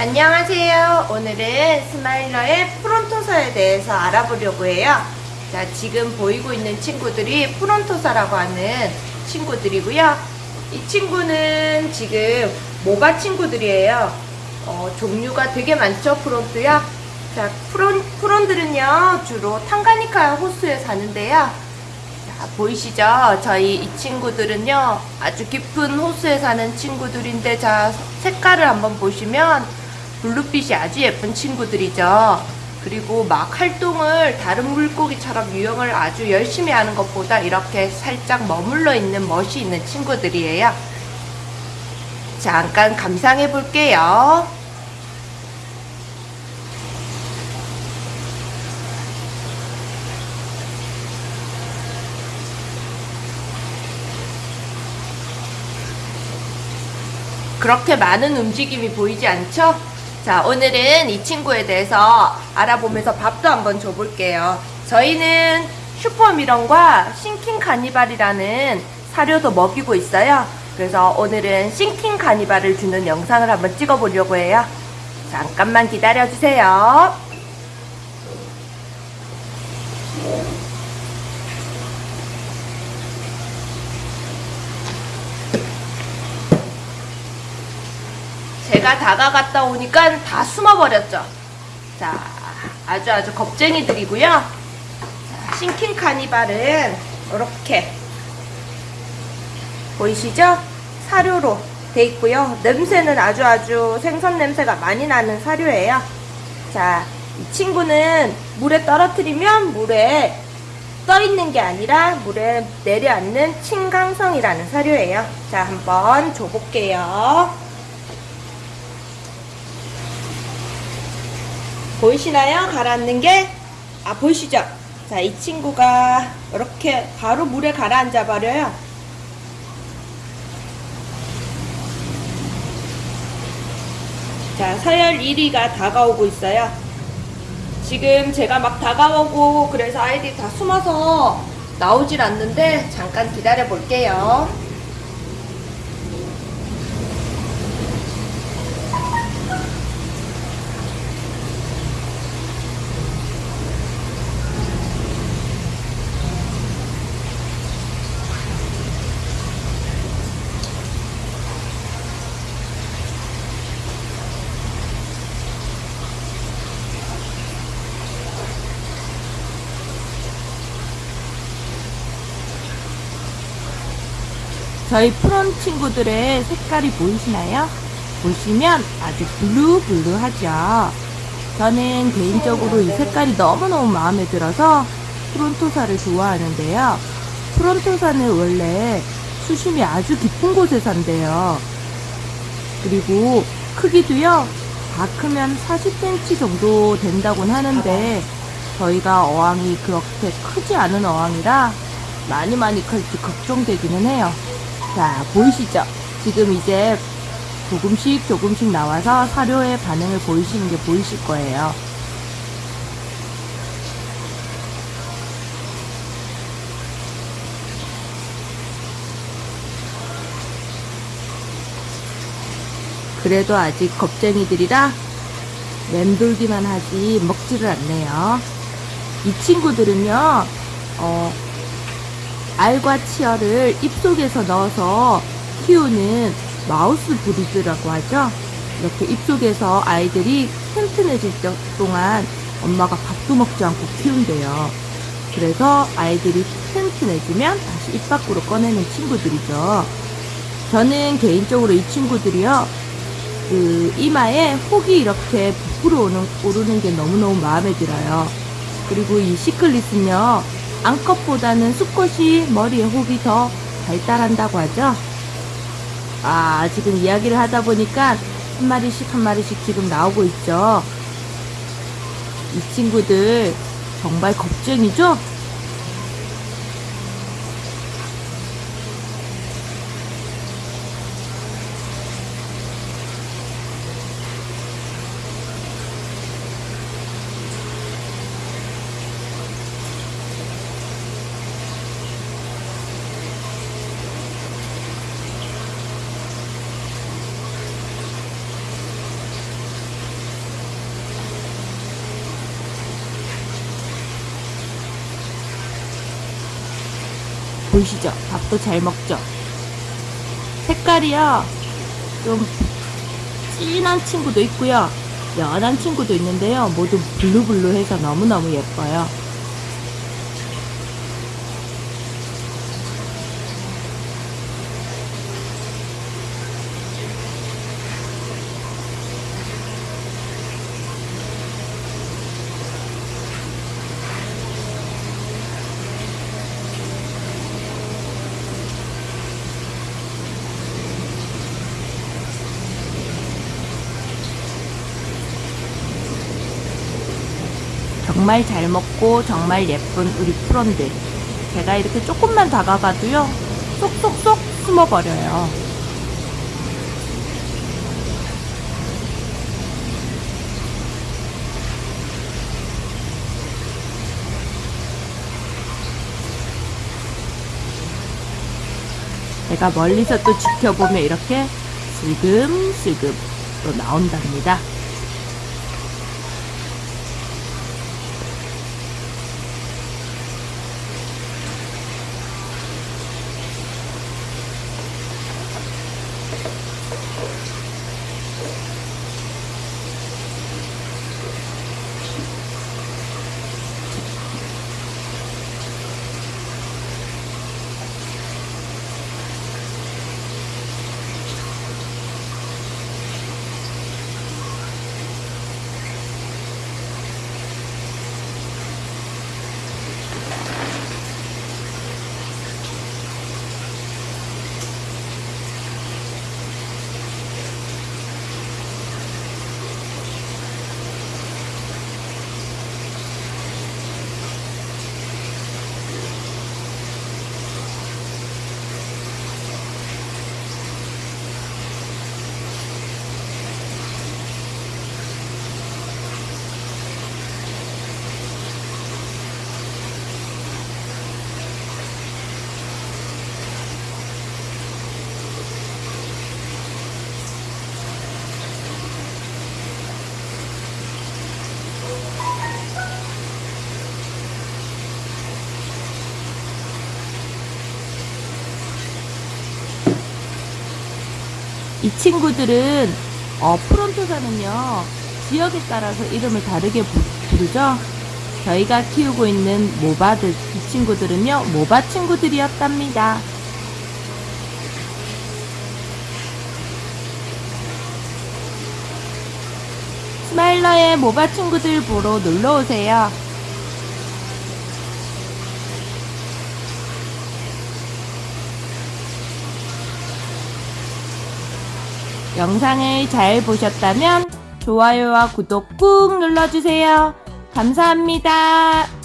안녕하세요. 오늘은 스마일러의 프론토사에 대해서 알아보려고 해요. 자, 지금 보이고 있는 친구들이 프론토사라고 하는 친구들이고요. 이 친구는 지금 모가 친구들이에요. 어, 종류가 되게 많죠, 프론토사. 자, 프론, 프론들은요, 주로 탕가니카 호수에 사는데요. 자, 보이시죠? 저희 이 친구들은요, 아주 깊은 호수에 사는 친구들인데, 자, 색깔을 한번 보시면, 블루빛이 아주 예쁜 친구들이죠. 그리고 막 활동을 다른 물고기처럼 유형을 아주 열심히 하는 것보다 이렇게 살짝 머물러 있는 멋이 있는 친구들이에요. 잠깐 감상해 볼게요. 그렇게 많은 움직임이 보이지 않죠? 자, 오늘은 이 친구에 대해서 알아보면서 밥도 한번 줘볼게요. 저희는 슈퍼미런과 싱킹 카니발이라는 사료도 먹이고 있어요. 그래서 오늘은 싱킹 카니발을 주는 영상을 한번 찍어보려고 해요. 잠깐만 기다려주세요. 제가 다가갔다 오니까 다 숨어버렸죠. 자, 아주 아주 겁쟁이들이고요. 자, 싱킹 카니발은 이렇게 보이시죠? 사료로 돼 있고요. 냄새는 아주 아주 생선 냄새가 많이 나는 사료예요. 자, 이 친구는 물에 떨어뜨리면 물에 떠 있는 게 아니라 물에 내려앉는 침강성이라는 사료예요. 자, 한번 줘볼게요. 보이시나요? 가라앉는 게? 아, 보이시죠? 자, 이 친구가 이렇게 바로 물에 가라앉아 버려요. 자, 서열 1위가 다가오고 있어요. 지금 제가 막 다가오고 그래서 아이들이 다 숨어서 나오질 않는데 잠깐 기다려 볼게요. 저희 프론 친구들의 색깔이 보이시나요? 보시면 아주 블루블루하죠. 저는 개인적으로 이 색깔이 너무너무 마음에 들어서 프론토사를 좋아하는데요. 프론토사는 원래 수심이 아주 깊은 곳에 산대요. 그리고 크기도요, 다 크면 40cm 정도 된다곤 하는데, 저희가 어항이 그렇게 크지 않은 어항이라 많이 많이 클지 걱정되기는 해요. 자, 보이시죠? 지금 이제 조금씩 조금씩 나와서 사료의 반응을 보이시는 게 보이실 거예요. 그래도 아직 겁쟁이들이라 맴돌기만 하지 먹지를 않네요. 이 친구들은요, 어, 알과 치어를 입속에서 넣어서 키우는 마우스 브리드라고 하죠. 이렇게 입속에서 아이들이 튼튼해질 동안 엄마가 밥도 먹지 않고 키운대요. 그래서 아이들이 튼튼해지면 다시 입 밖으로 꺼내는 친구들이죠. 저는 개인적으로 이 친구들이요, 그 이마에 혹이 이렇게 부풀어 오는, 오르는 게 너무너무 마음에 들어요. 그리고 이 시클릿은요, 암컷보다는 수컷이 머리에 혹이 더 발달한다고 하죠. 아, 지금 이야기를 하다 보니까 한 마리씩 한 마리씩 지금 나오고 있죠. 이 친구들 정말 겁쟁이죠? 보이시죠? 밥도 잘 먹죠? 색깔이요. 좀 진한 친구도 있고요. 연한 친구도 있는데요. 모두 블루블루해서 너무너무 예뻐요. 정말 잘 먹고 정말 예쁜 우리 프론들. 제가 이렇게 조금만 다가가도요. 쏙쏙쏙 숨어버려요. 제가 멀리서 또 지켜보면 이렇게 슬금슬금 또 나온답니다. 이 친구들은 어, 프론토사는요 지역에 따라서 이름을 다르게 부, 부르죠. 저희가 키우고 있는 모바들 이 친구들은요 모바 친구들이었답니다. 스마일러의 모바 친구들 보러 놀러 오세요. 영상을 잘 보셨다면 좋아요와 구독 꾹 눌러주세요. 감사합니다.